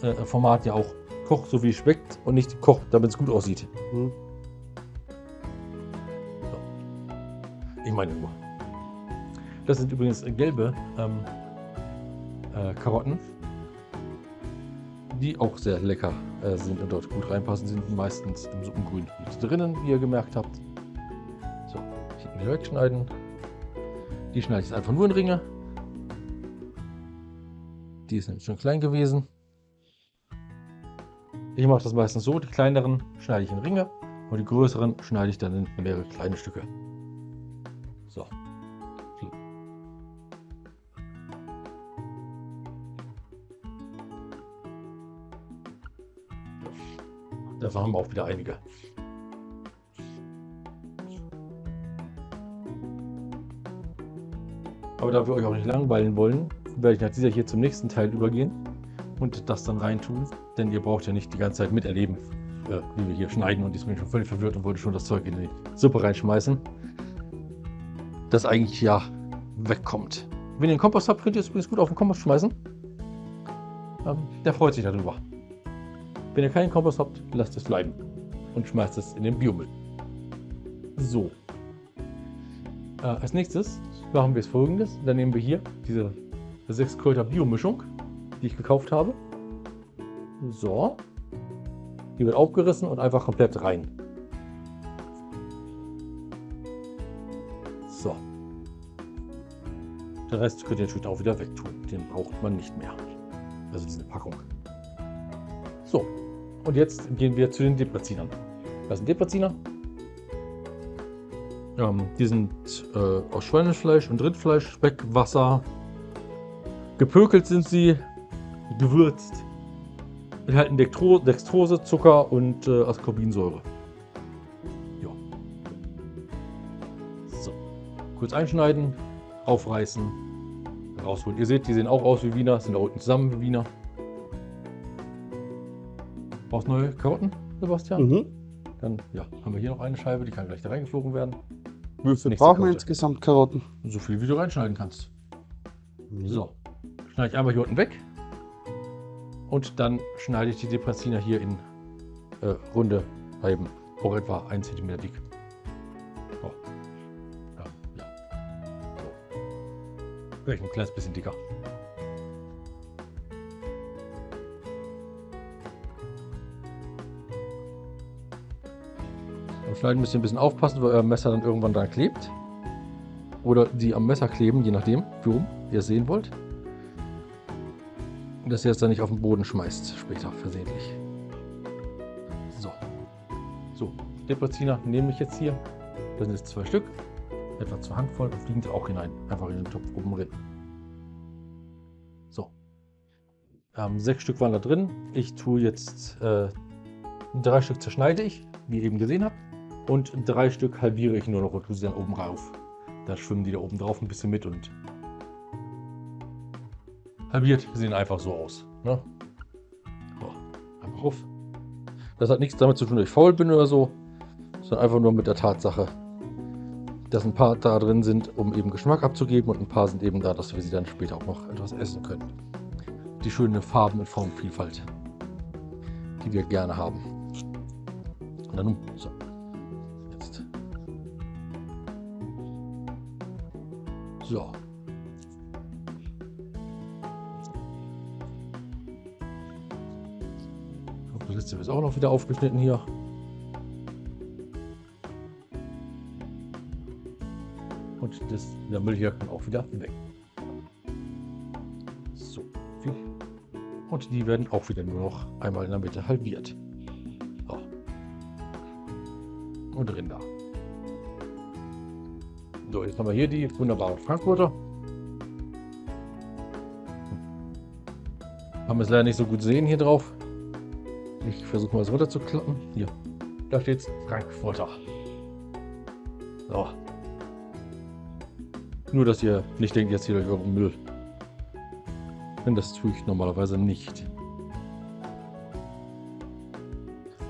äh, Format ja auch Koch so wie es schmeckt und nicht Koch, damit es gut aussieht. Mhm. Ich meine nur. Das sind übrigens gelbe ähm, äh, Karotten, die auch sehr lecker äh, sind und dort gut reinpassen. Sind meistens im Suppengrün mit drinnen, wie ihr gemerkt habt. So, hinten wieder wegschneiden. Die schneide ich jetzt einfach nur in Ringe. Die ist nämlich schon klein gewesen. Ich mache das meistens so, die kleineren schneide ich in Ringe und die größeren schneide ich dann in mehrere kleine Stücke. Davon haben wir auch wieder einige. Aber da wir euch auch nicht langweilen wollen, werde ich nach dieser hier zum nächsten Teil übergehen und das dann reintun. Denn ihr braucht ja nicht die ganze Zeit miterleben, äh, wie wir hier schneiden. Und ich bin schon völlig verwirrt und wollte schon das Zeug in die Suppe reinschmeißen. Das eigentlich ja wegkommt. Wenn ihr einen Kompost habt, könnt ihr es übrigens gut auf den Kompost schmeißen. Ähm, der freut sich darüber. Wenn ihr keinen Kompost habt, lasst es bleiben und schmeißt es in den Biomüll. So. Äh, als nächstes machen wir es folgendes. Dann nehmen wir hier diese 6 Kräuter Biomischung, die ich gekauft habe. So. Die wird aufgerissen und einfach komplett rein. So. Den Rest könnt ihr natürlich auch wieder wegtun. Den braucht man nicht mehr. Also diese Packung. So. Und jetzt gehen wir zu den Deprazinern. Das sind Depraziner. Ähm, die sind äh, aus Schweinefleisch und Rindfleisch, Speck, Wasser. Gepökelt sind sie, gewürzt. Enthalten Dextro Dextrose, Zucker und äh, Ascorbinsäure. Ja. So. Kurz einschneiden, aufreißen, rausholen. Ihr seht, die sehen auch aus wie Wiener, sind da unten zusammen wie Wiener. Brauchst neue Karotten, Sebastian? Mhm. Dann ja, haben wir hier noch eine Scheibe, die kann gleich da reingeflogen werden. Wie viel brauchen wir insgesamt Karotten? So viel, wie du reinschneiden kannst. So, schneide ich einmal hier unten weg. Und dann schneide ich die Depressiner hier in äh, runde Scheiben, auch etwa 1 cm dick. So. Ja, ja. So. Vielleicht ein kleines bisschen dicker. Schneiden müsst ihr ein bisschen aufpassen, weil euer Messer dann irgendwann dran klebt. Oder die am Messer kleben, je nachdem, wie rum ihr es sehen wollt. Dass ihr es dann nicht auf den Boden schmeißt, später versehentlich. So. So, Depreziner nehme ich jetzt hier. Das sind jetzt zwei Stück. Etwa zur Handvoll und fliegen sie auch hinein. Einfach in den Topf oben drin. So. Ähm, sechs Stück waren da drin. Ich tue jetzt äh, drei Stück zerschneide ich, wie ihr eben gesehen habt. Und drei Stück halbiere ich nur noch und tue sie dann oben rauf. Da schwimmen die da oben drauf ein bisschen mit und halbiert sehen einfach so aus. Ne? Einfach auf. Das hat nichts damit zu tun, dass ich faul bin oder so, sondern einfach nur mit der Tatsache, dass ein paar da drin sind, um eben Geschmack abzugeben und ein paar sind eben da, dass wir sie dann später auch noch etwas essen können. Die schöne Farben- und Formvielfalt, die wir gerne haben. Und dann, so. So. Das letzte ist auch noch wieder aufgeschnitten hier. Und das, der Müll hier kann auch wieder weg. So. Und die werden auch wieder nur noch einmal in der Mitte halbiert. So. Und Rinder. So, jetzt haben wir hier die wunderbaren Frankfurter. Haben wir es leider nicht so gut sehen hier drauf. Ich versuche mal es runterzuklappen. Hier. Da steht Frankfurter. So. Nur, dass ihr nicht denkt, jetzt hier euch euren Müll. Denn das tue ich normalerweise nicht.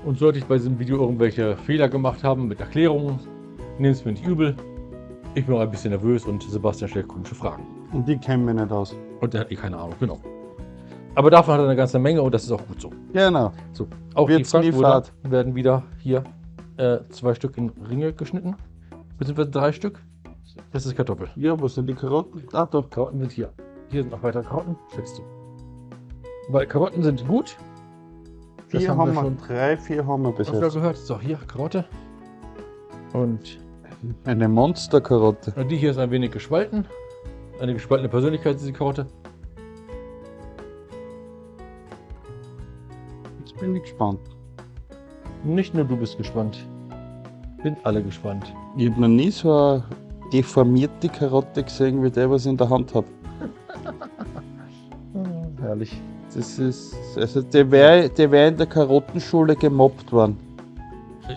Und sollte ich bei diesem Video irgendwelche Fehler gemacht haben mit Erklärungen, nehmt es mir nicht übel. Ich bin auch ein bisschen nervös und Sebastian stellt komische Fragen. Und die kennen wir nicht aus. Und der hat eh keine Ahnung, genau. Aber davon hat er eine ganze Menge und das ist auch gut so. Genau. So, auch Wird die Frankfurter werden wieder hier äh, zwei Stück in Ringe geschnitten. Beziehungsweise drei Stück. Das ist Kartoffel. Ja, wo sind die Karotten? Ah, doch. Karotten sind hier. Hier sind noch weitere Karotten. Schätzt du. Weil Karotten sind gut. Das Vier haben wir schon drei, vier haben wir bis öfter jetzt. gehört. So, hier Karotte. Und Eine Monsterkarotte. die hier ist ein wenig gespalten. Eine gespaltene Persönlichkeit ist die Karotte. Jetzt bin ich gespannt. Nicht nur du bist gespannt. Sind alle gespannt. Ich habe noch nie so eine deformierte Karotte gesehen, wie der, was ich in der Hand habe. Herrlich. Das ist. Also der wäre der wär in der Karottenschule gemobbt worden.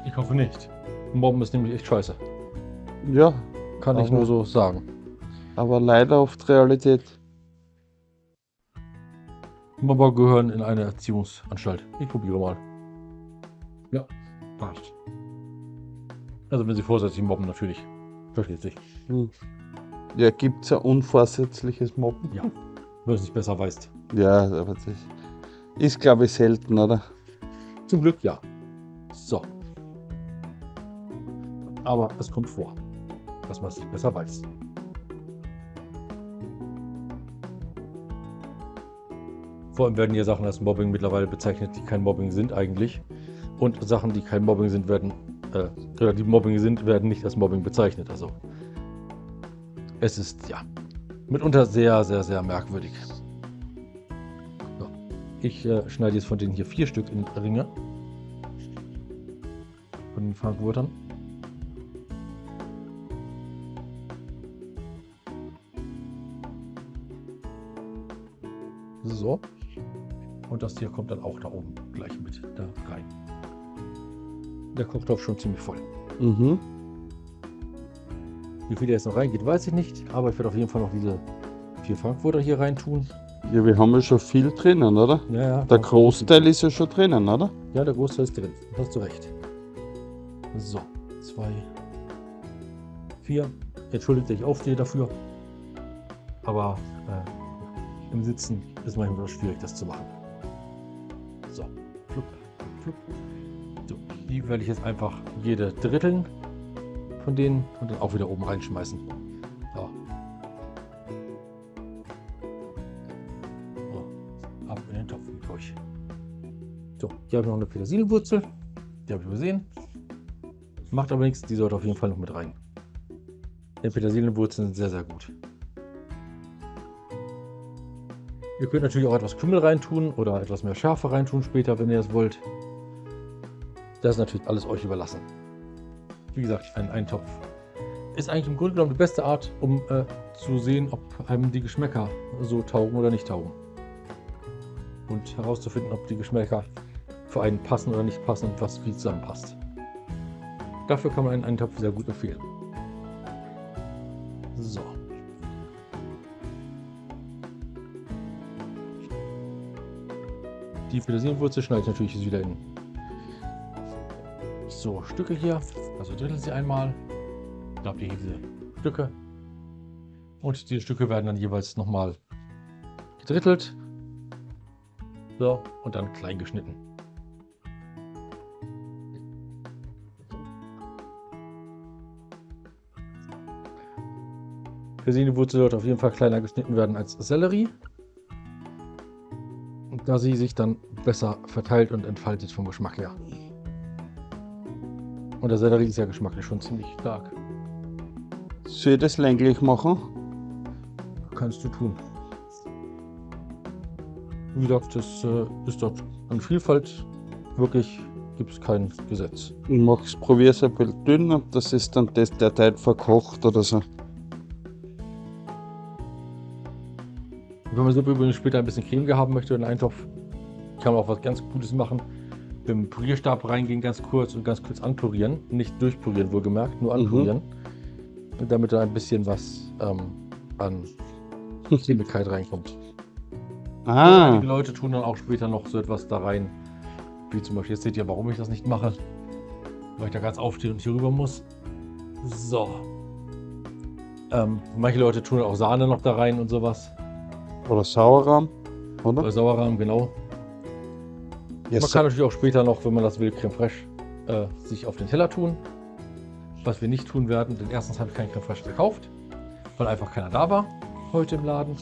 Ich hoffe nicht. Mobben ist nämlich echt scheiße. Ja, Kann ich Aber- nur so sagen. aber leider oft Realität. Mobber gehören in eine Erziehungsanstalt. Ich probiere mal. Ja, passt. Also wenn sie vorsätzlich mobben, natürlich. Versteht sich. Hm. Ja, gibt's ein unvorsätzliches Mobben? Ja. Wenn du es nicht besser weißt. Ja, aber das ist, glaube ich, selten, oder? Zum Glück ja. So. Aber es kommt vor, dass man es besser weiß. Vor allem werden hier Sachen als Mobbing mittlerweile bezeichnet, die kein Mobbing sind eigentlich. Und Sachen, die kein Mobbing sind, werden, äh, oder die Mobbing sind, werden nicht als Mobbing bezeichnet. Also es ist ja mitunter sehr, sehr, sehr merkwürdig. So. Ich äh, schneide jetzt von denen hier vier Stück in Ringe. Von den Frankfurtern. So. Und das hier kommt dann auch da oben gleich mit da rein. Der Kochtopf schon ziemlich voll. Mhm. Wie viel da jetzt noch reingeht, weiß ich nicht. Aber ich werde auf jeden Fall noch diese vier Frankfurter hier rein tun. Ja, wir haben ja schon viel drinnen, oder? Ja, ja. Der Großteil ist ja schon drinnen, oder? Ja, der Großteil ist drin. Hast du recht. So, zwei, vier. Entschuldigt, ich aufstehe dafür. Aber äh, im Sitzen ist manchmal schwierig, das zu machen. So, flupp, flupp. So, die werde ich jetzt einfach jede dritteln von denen und dann auch wieder oben reinschmeißen. So. So, ab in den Topf mit euch. So, hier habe ich noch eine Petersilienwurzel. Die habe ich übersehen. Macht aber nichts, die sollte auf jeden Fall noch mit rein. Denn Petersilienwurzeln sind sehr, sehr gut. Ihr könnt natürlich auch etwas Kümmel reintun oder etwas mehr Schärfe reintun später, wenn ihr das wollt. Das ist natürlich alles euch überlassen. Wie gesagt, ein Eintopf ist eigentlich im Grunde genommen die beste Art, um äh, zu sehen, ob einem die Geschmäcker so taugen oder nicht taugen. Und herauszufinden, ob die Geschmäcker für einen passen oder nicht passen und was wie zusammenpasst. Dafür kann man einen Eintopf sehr gut empfehlen. So. Die Petersilienwurzel schneide ich natürlich jetzt wieder in so Stücke hier. Also drittel sie einmal. Da habt ihr hier diese Stücke. Und diese Stücke werden dann jeweils nochmal gedrittelt. So, und dann klein geschnitten. Petersilienwurzel sollte auf jeden Fall kleiner geschnitten werden als Sellerie. Da sie sich dann besser verteilt und entfaltet vom Geschmack her. Und der Sellerie ist ja geschmacklich schon ziemlich stark. Soll ich das länglich machen? Kannst du tun. Wie gesagt, das äh, ist dort an Vielfalt wirklich gibt es kein Gesetz. Ich mach's, probier's ein bisschen dünn und das ist dann das, der Teil verkocht oder so. Wenn man so übrigens später ein bisschen Creme haben möchte in einen Eintopf, kann man auch was ganz Gutes machen. Mit dem Pürierstab reingehen, ganz kurz und ganz kurz anpürieren. Nicht durchpürieren, wohlgemerkt, nur Mhm. anpürieren. Und damit da ein bisschen was ähm, an Cremigkeit reinkommt. Ah, Einige Leute tun dann auch später noch so etwas da rein. Wie zum Beispiel, jetzt seht ihr, warum ich das nicht mache. Weil ich da ganz aufstehe und hier rüber muss. So. Ähm, manche Leute tun auch Sahne noch da rein und sowas. Oder Sauerrahm, oder? Bei Sauerrahm, genau. Ja, Man kann natürlich auch später noch, wenn man das will, Creme Fraiche äh, sich auf den Teller tun. Was wir nicht tun werden, denn erstens habe ich kein Creme Fraiche gekauft, weil einfach keiner da war heute im Laden.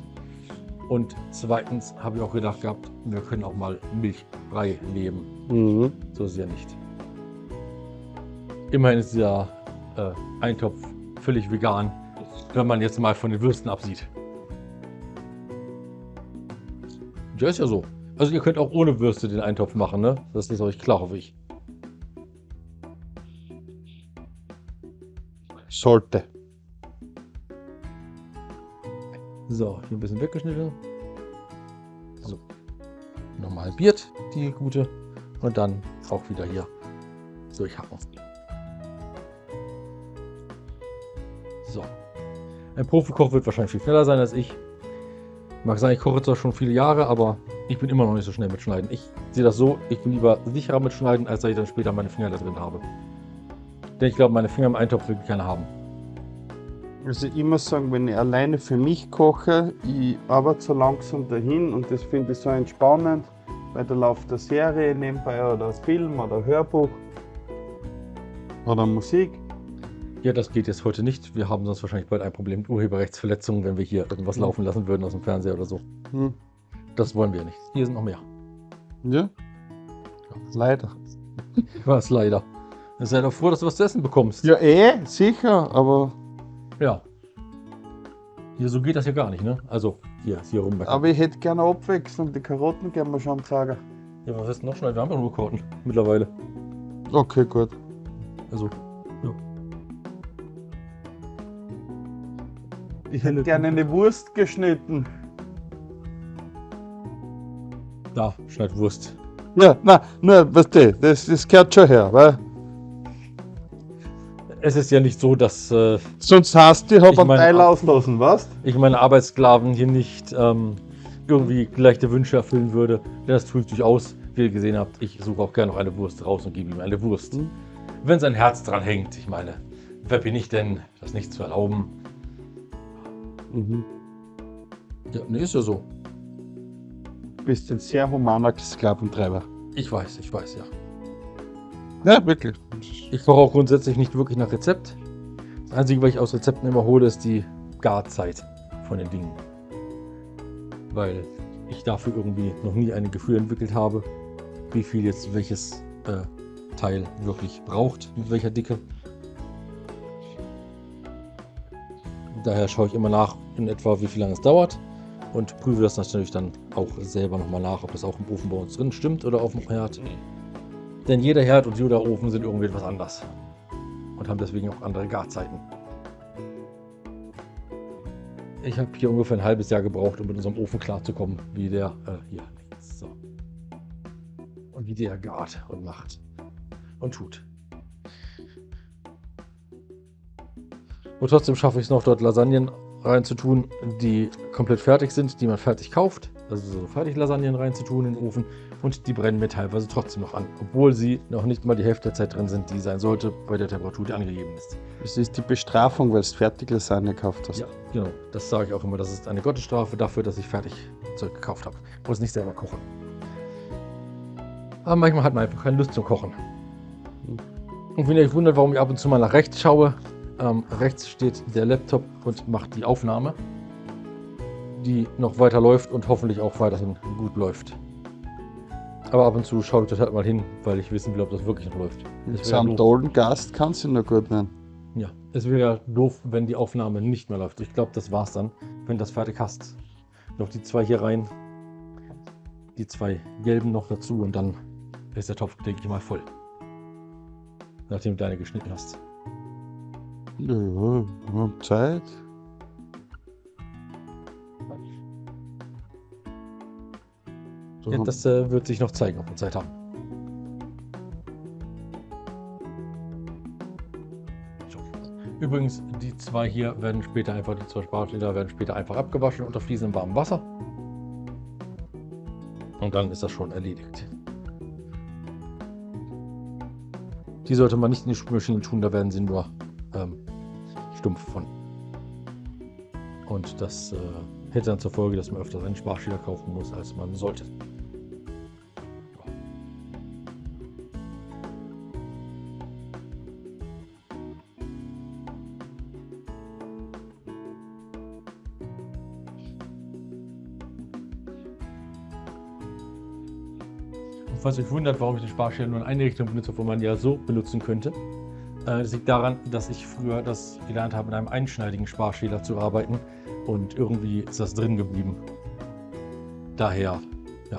Und zweitens habe ich auch gedacht gehabt, wir können auch mal milchfrei nehmen. mhm. So ist es ja nicht. Immerhin ist dieser äh, Eintopf völlig vegan, wenn man jetzt mal von den Würsten absieht. Ja, ist ja so. Also ihr könnt auch ohne Würste den Eintopf machen, ne? Das ist euch klar, hoffe ich. Sollte. So, hier ein bisschen weggeschnitten. So. Nochmal halbiert, die gute. Und dann auch wieder hier durchhacken. So. Ein Profikoch wird wahrscheinlich viel schneller sein als ich. Mag sein, ich koche zwar schon viele Jahre, aber ich bin immer noch nicht so schnell mit Schneiden. Ich sehe das so, ich bin lieber sicherer mit Schneiden, als dass ich dann später meine Finger da drin habe. Denn ich glaube, meine Finger im Eintopf will keiner haben. Also ich muss sagen, wenn ich alleine für mich koche, ich arbeite so langsam dahin und das finde ich so entspannend, weil da läuft eine Serie nebenbei oder Film oder Hörbuch oder Musik. Ja, das geht jetzt heute nicht. Wir haben sonst wahrscheinlich bald ein Problem mit Urheberrechtsverletzungen, wenn wir hier irgendwas Mhm. laufen lassen würden aus dem Fernseher oder so. Hm. Das wollen wir nicht. Hier sind noch mehr. Ja? Leider. Was leider. Sei doch froh, dass du was zu essen bekommst. Ja, eh, sicher, aber, Ja. Hier, so geht das ja gar nicht, ne? Also, hier, hier rum. aber ich hätte gerne Abwechslung. Die Karotten können wir schon sagen. Ja, was ist denn noch schnell? Wir haben ja nur Karten mittlerweile. Okay, gut. Also, Ich hätte gerne eine Wurst geschnitten. da, schneid Wurst. Ja, na, na, weißt du, das, das gehört schon her, weil Es ist ja nicht so, dass äh, sonst hast du, ich hab Ich einen Teil auslassen, was? ich meine Arbeitssklaven hier nicht ähm, irgendwie leichte Wünsche erfüllen würde. Denn das tue ich durchaus. Wie ihr gesehen habt, ich suche auch gerne noch eine Wurst raus und gebe ihm eine Wurst. Mhm. Wenn sein Herz dran hängt, ich meine, wer bin ich denn, das nicht zu erlauben? Mhm. Ja, ne, ist ja so. Du bist ein sehr humaner Sklaventreiber. Ich weiß, ich weiß, ja. Ja, wirklich. Ich koche auch grundsätzlich nicht wirklich nach Rezept. Das Einzige, was ich aus Rezepten immer hole, ist die Garzeit von den Dingen. Weil ich dafür irgendwie noch nie ein Gefühl entwickelt habe, wie viel jetzt welches äh, Teil wirklich braucht, mit welcher Dicke. Daher schaue ich immer nach, in etwa wie viel lange es dauert und prüfe das natürlich dann auch selber nochmal nach, ob das auch im Ofen bei uns drin stimmt oder auf dem Herd. Denn jeder Herd und jeder Ofen sind irgendwie etwas anders und haben deswegen auch andere Garzeiten. Ich habe hier ungefähr ein halbes Jahr gebraucht, um mit unserem Ofen klarzukommen, wie der äh, hier so und wie der gart und macht und tut. Und trotzdem schaffe ich es noch, dort Lasagnen reinzutun, die komplett fertig sind, die man fertig kauft. Also so Fertig-Lasagnen reinzutun in den Ofen. Und die brennen mir teilweise trotzdem noch an, obwohl sie noch nicht mal die Hälfte der Zeit drin sind, die sein sollte, bei der Temperatur, die angegeben ist. Das ist die Bestrafung, weil du fertig Lasagne gekauft hast. Ja, genau. Das sage ich auch immer. Das ist eine Gottesstrafe dafür, dass ich fertig Zeug gekauft habe. Muss nicht selber kochen. Aber manchmal hat man einfach keine Lust zum Kochen. Und wenn ihr euch wundert, warum ich ab und zu mal nach rechts schaue, ähm, rechts steht der Laptop und macht die Aufnahme, die noch weiter läuft und hoffentlich auch weiterhin gut läuft. Aber ab und zu schaue ich dort halt mal hin, weil ich wissen will, ob das wirklich noch läuft. Mit Es so wäre einem doof. tollen Gast kannst du noch gut nennen. Ja, es wäre ja doof, wenn die Aufnahme nicht mehr läuft. Ich glaube, das war's dann, wenn du das fertig hast. Noch die zwei hier rein, die zwei gelben noch dazu und dann ist der Topf, denke ich mal, voll. Nachdem du deine geschnitten hast. Ja, haben Zeit. So, Ja, das äh, wird sich noch zeigen, ob wir Zeit haben. Übrigens, die zwei hier werden später einfach, die zwei Sparschäler werden später einfach abgewaschen unter fließendem warmem Wasser. Und dann ist das schon erledigt. Die sollte man nicht in die Spülmaschine tun, da werden sie nur ähm, stumpf von. Und das äh, hätte dann zur Folge, dass man öfter einen Sparschäler kaufen muss, als man sollte. Falls euch wundert, warum ich den Sparschäler nur in eine Richtung benutze, obwohl man ja so benutzen könnte, das liegt daran, dass ich früher das gelernt habe, mit einem einschneidigen Sparschäler zu arbeiten und irgendwie ist das drin geblieben. Daher, ja,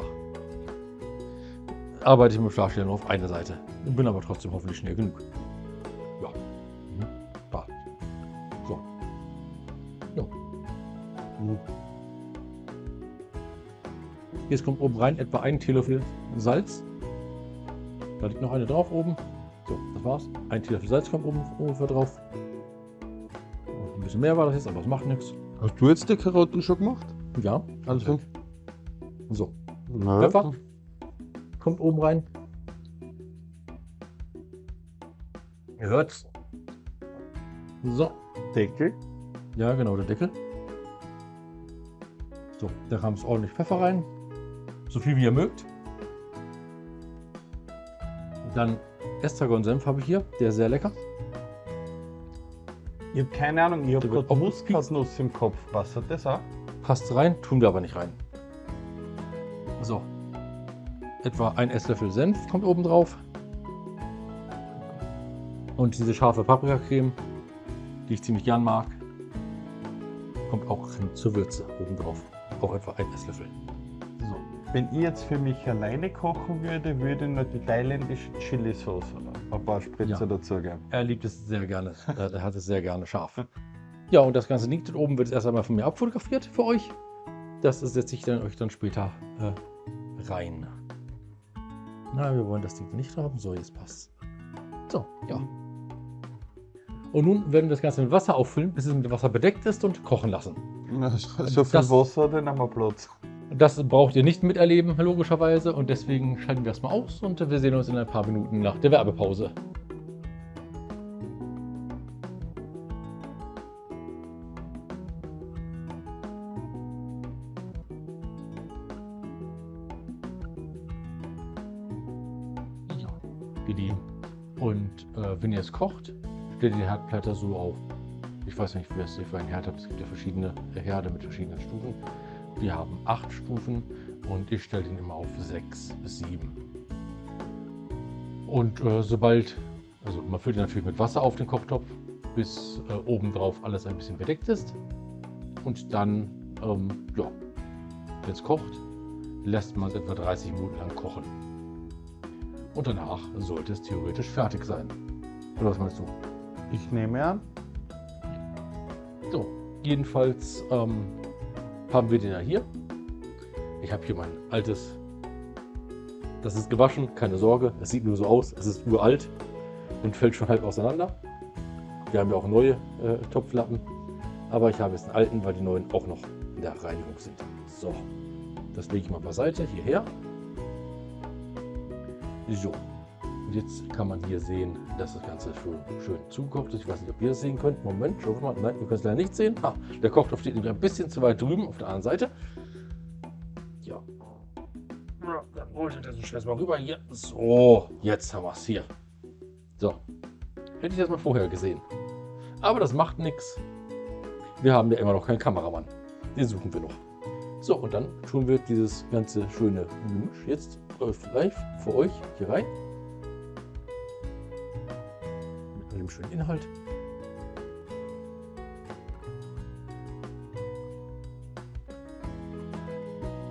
arbeite ich mit Schlafstellen nur auf eine Seite. Bin aber trotzdem hoffentlich schnell genug. Ja. Mhm. So. Ja. Mhm. Jetzt kommt oben rein etwa ein Teelöffel Salz. Da liegt noch eine drauf oben. So, das war's. Ein Teelöffel Salz kommt oben ungefähr drauf. Und ein bisschen mehr war das jetzt, aber das macht nichts. Hast du jetzt die Karotten schon gemacht? Ja, Also. so. Na, Pfeffer kommt oben rein. Ihr hört's. So, Deckel. ja genau, der Deckel. So, da kam es ordentlich Pfeffer rein. So viel wie ihr mögt. Dann Estragon-Senf habe ich hier, der ist sehr lecker. Ich habe keine Ahnung, ich habe gerade Muskatnuss im Kopf. Passt das auch? Passt rein, tun wir aber nicht rein. So. Etwa ein Esslöffel Senf kommt oben drauf. Und diese scharfe Paprikacreme, die ich ziemlich gern mag, kommt auch hin zur Würze oben drauf. Auch etwa ein Esslöffel. Wenn ich jetzt für mich alleine kochen würde, würde ich noch die thailändische Chili-Sauce ein paar Spritzer Ja. dazugeben. Er liebt es sehr gerne. Er hat es sehr gerne scharf. Ja, und das ganze liegt dort oben, wird jetzt erst einmal von mir abfotografiert für euch. Das setze ich dann euch dann später äh, rein. Na, wir wollen das Ding nicht haben. So, jetzt passt. So, ja. Und nun werden wir das Ganze mit Wasser auffüllen, bis es mit Wasser bedeckt ist und kochen lassen. Na, So so viel Das- Wasser, dann haben wir Platz. Das braucht ihr nicht miterleben, logischerweise. Und deswegen schalten wir es mal aus und wir sehen uns in ein paar Minuten nach der Werbepause. Und äh, wenn ihr es kocht, stellt ihr die Herdplatte so auf. Ich weiß nicht, was ihr für einen Herd habt. Es gibt ja verschiedene Herde mit verschiedenen Stufen. Wir haben acht Stufen und ich stelle den immer auf sechs bis sieben. Und äh, sobald, also man füllt ihn natürlich mit Wasser auf den Kochtopf, bis äh, obendrauf alles ein bisschen bedeckt ist. Und dann, ähm, ja, wenn es kocht, lässt man es etwa 30 Minuten lang kochen. Und danach sollte es theoretisch fertig sein. Oder was meinst du? Ich nehme an. So, jedenfalls ähm, haben wir den ja hier. Ich habe hier mein altes. Das ist gewaschen, keine Sorge. Es sieht nur so aus. Es ist uralt und fällt schon halb auseinander. Wir haben ja auch neue äh, Topflappen. Aber ich habe jetzt einen alten, weil die neuen auch noch in der Reinigung sind. So, das lege ich mal beiseite, hierher. So, und jetzt kann man hier sehen, dass das Ganze schön, schön zugekocht ist. Ich weiß nicht, ob ihr das sehen könnt. Moment, schau mal. Nein, ihr könnt es leider nicht sehen. Ah, der Kochtopf steht ein bisschen zu weit drüben auf der anderen Seite. Ja. Dann holt ihr das so schnell mal rüber hier. So, jetzt haben wir es hier. So. Hätte ich das mal vorher gesehen. Aber das macht nichts. Wir haben ja immer noch keinen Kameramann. Den suchen wir noch. So, und dann tun wir dieses ganze schöne Gemisch jetzt äh, live für euch hier rein. Dem schönen Inhalt.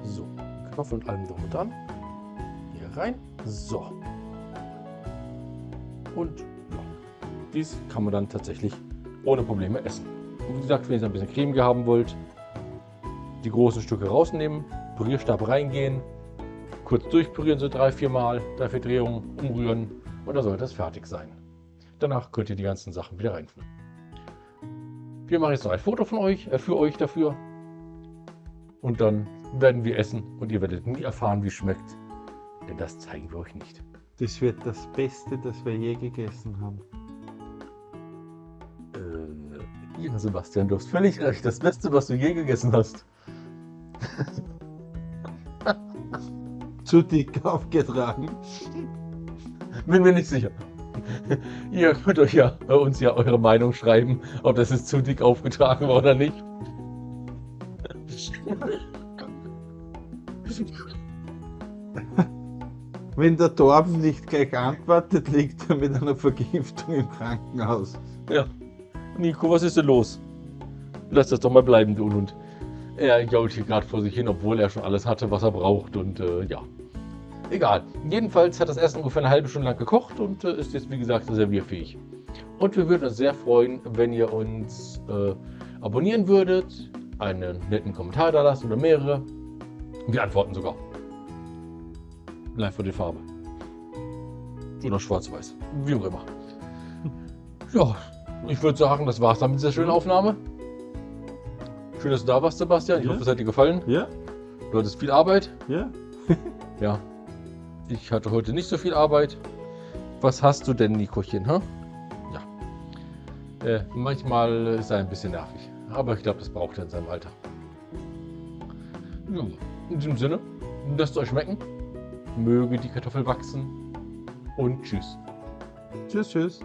So, Kartoffeln und allem drum und dran. Hier rein. So. Und ja, dies kann man dann tatsächlich ohne Probleme essen. Und wie gesagt, wenn ihr ein bisschen Creme haben wollt, die großen Stücke rausnehmen, Pürierstab reingehen, kurz durchpürieren, so drei, vier Mal, drei, vier Drehungen, umrühren und dann sollte das fertig sein. Danach könnt ihr die ganzen Sachen wieder reinfüllen. Wir machen jetzt noch ein Foto von euch, äh, für euch dafür. Und dann werden wir essen und ihr werdet nie erfahren, wie es schmeckt. Denn das zeigen wir euch nicht. Das wird das Beste, das wir je gegessen haben. Äh, ja, Sebastian, du hast völlig recht. Das Beste, was du je gegessen hast. Zu dick aufgetragen. Bin mir nicht sicher. Ihr könnt euch ja bei uns ja eure Meinung schreiben, ob das jetzt zu dick aufgetragen war oder nicht. Wenn der Torben nicht gleich antwortet, liegt er mit einer Vergiftung im Krankenhaus. Ja. Nico, was ist denn los? Lass das doch mal bleiben, du Unhund. Er jault hier gerade vor sich hin, obwohl er schon alles hatte, was er braucht. Und äh, ja. Egal. Jedenfalls hat das Essen ungefähr eine halbe Stunde lang gekocht und äh, ist jetzt, wie gesagt, servierfähig. Und wir würden uns sehr freuen, wenn ihr uns äh, abonnieren würdet, einen netten Kommentar da lasst oder mehrere. Wir antworten sogar. Live vor die Farbe. Oder schwarz-weiß. Wie auch immer. Ja, ich würde sagen, das war's dann mit dieser schönen Aufnahme. Schön, dass du da warst, Sebastian. Ich Ja. hoffe, es hat dir gefallen. Ja, Du hattest viel Arbeit. ja. Ja. Ich hatte heute nicht so viel Arbeit. Was hast du denn, Nikochen? Hä? Ja. Äh, manchmal ist er ein bisschen nervig. Aber ich glaube, das braucht er in seinem Alter. Ja. In diesem Sinne, lasst es euch schmecken. Möge die Kartoffel wachsen. Und tschüss. Tschüss, tschüss.